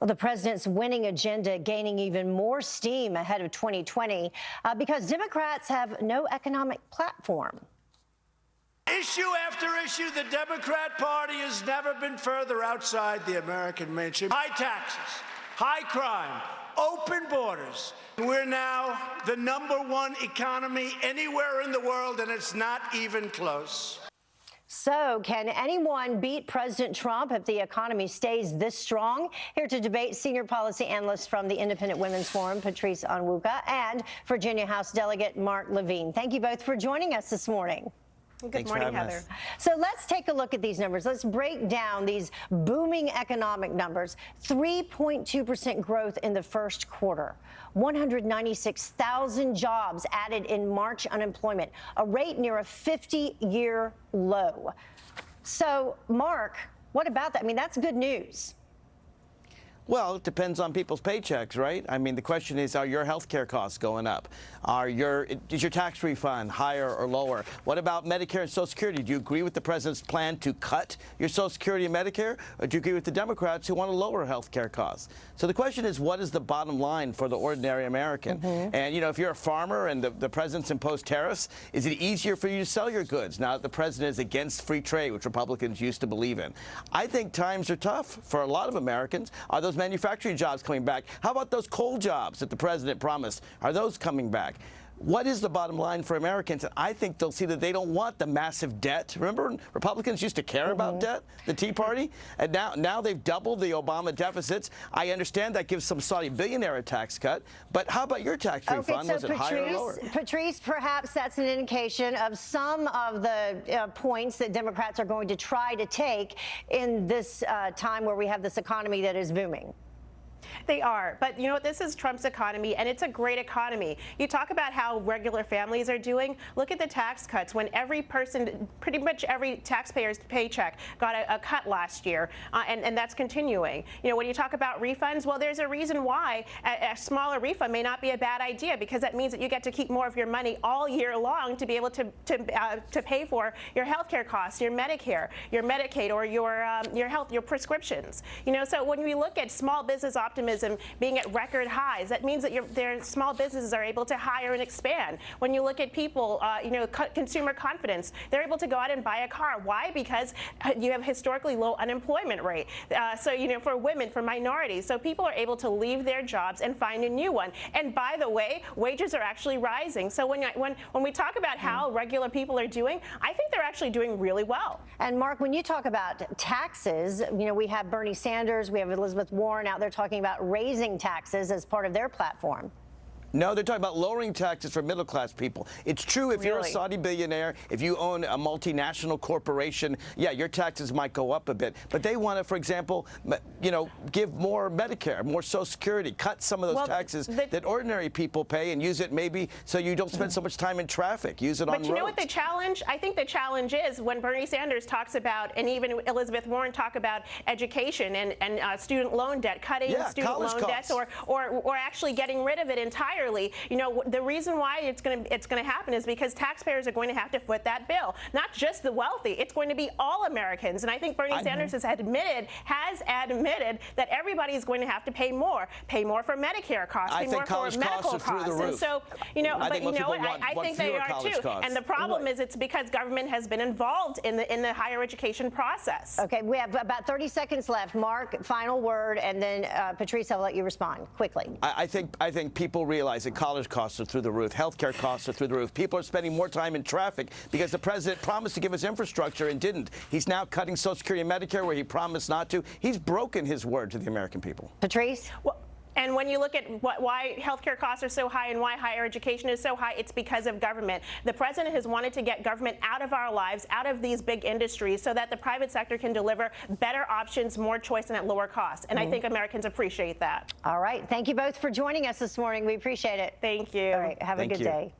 Well, the president's winning agenda gaining even more steam ahead of 2020 uh, because Democrats have no economic platform. Issue after issue, the Democrat Party has never been further outside the American mainstream. High taxes, high crime, open borders. We're now the number one economy anywhere in the world, and it's not even close. So, can anyone beat President Trump if the economy stays this strong? Here to debate senior policy analyst from the Independent Women's Forum, Patrice Onwuka, and Virginia House Delegate Mark Levine. Thank you both for joining us this morning. Good Thanks morning, Heather. Us. So let's take a look at these numbers. Let's break down these booming economic numbers. 3.2% growth in the first quarter. 196,000 jobs added in March unemployment, a rate near a 50-year low. So, Mark, what about that? I mean, that's good news. Well, it depends on people's paychecks, right? I mean, the question is, are your health care costs going up? Are your, is your tax refund higher or lower? What about Medicare and Social Security? Do you agree with the president's plan to cut your Social Security and Medicare? Or do you agree with the Democrats who want to lower health care costs? So the question is, what is the bottom line for the ordinary American? Mm -hmm. And, you know, if you're a farmer and the, the president's imposed tariffs, is it easier for you to sell your goods now that the president is against free trade, which Republicans used to believe in? I think times are tough for a lot of Americans. Are those manufacturing jobs coming back? How about those coal jobs that the president promised? Are those coming back? What is the bottom line for Americans? And I think they'll see that they don't want the massive debt. Remember, Republicans used to care mm -hmm. about debt, the Tea Party, and now now they've doubled the Obama deficits. I understand that gives some Saudi billionaire a tax cut, but how about your tax okay, refund? So Was it Patrice, higher or lower? Patrice, perhaps that's an indication of some of the uh, points that Democrats are going to try to take in this uh, time where we have this economy that is booming. They are. But you know what? This is Trump's economy, and it's a great economy. You talk about how regular families are doing. Look at the tax cuts. When every person, pretty much every taxpayer's paycheck got a, a cut last year, uh, and, and that's continuing. You know, when you talk about refunds, well, there's a reason why a, a smaller refund may not be a bad idea because that means that you get to keep more of your money all year long to be able to to, uh, to pay for your health care costs, your Medicare, your Medicaid, or your um, your health, your prescriptions. You know, so when we look at small business optimism being at record highs. That means that your, their small businesses are able to hire and expand. When you look at people, uh, you know, consumer confidence, they're able to go out and buy a car. Why? Because uh, you have historically low unemployment rate. Uh, so, you know, for women, for minorities. So people are able to leave their jobs and find a new one. And by the way, wages are actually rising. So when, when, when we talk about how regular people are doing, I think they're actually doing really well. And Mark, when you talk about taxes, you know, we have Bernie Sanders, we have Elizabeth Warren out there talking about raising taxes as part of their platform. No, they're talking about lowering taxes for middle class people. It's true if really? you're a Saudi billionaire, if you own a multinational corporation, yeah, your taxes might go up a bit. But they want to, for example, you know, give more Medicare, more Social Security, cut some of those well, taxes that ordinary people pay and use it maybe so you don't spend so much time in traffic. Use it but on But you know what the challenge? I think the challenge is when Bernie Sanders talks about, and even Elizabeth Warren talk about education and, and uh, student loan debt, cutting yeah, student loan debts, or, or, or actually getting rid of it entirely entirely. You know, the reason why it's going to it's going to happen is because taxpayers are going to have to foot that bill. Not just the wealthy. It's going to be all Americans. And I think Bernie I Sanders has admitted has admitted that everybody is going to have to pay more. Pay more for Medicare costs. I pay more for medical costs. costs. And so, you know, I but you know what? Want, I, I think they are too. Costs. And the problem is it's because government has been involved in the in the higher education process. Okay, we have about 30 seconds left. Mark, final word, and then uh, Patrice, I'll let you respond quickly. I, I think I think people realize that college costs costs are through the roof. Healthcare costs are through the roof. People are spending more time in traffic because the president promised to give us infrastructure and didn't. He's now cutting Social Security and Medicare where he promised not to. He's broken his word to the American people. Patrice? Well, and when you look at what, why healthcare costs are so high and why higher education is so high, it's because of government. The president has wanted to get government out of our lives, out of these big industries, so that the private sector can deliver better options, more choice, and at lower costs. And mm -hmm. I think Americans appreciate that. All right. Thank you both for joining us this morning. We appreciate it. Thank you. All right. Have Thank a good you. day.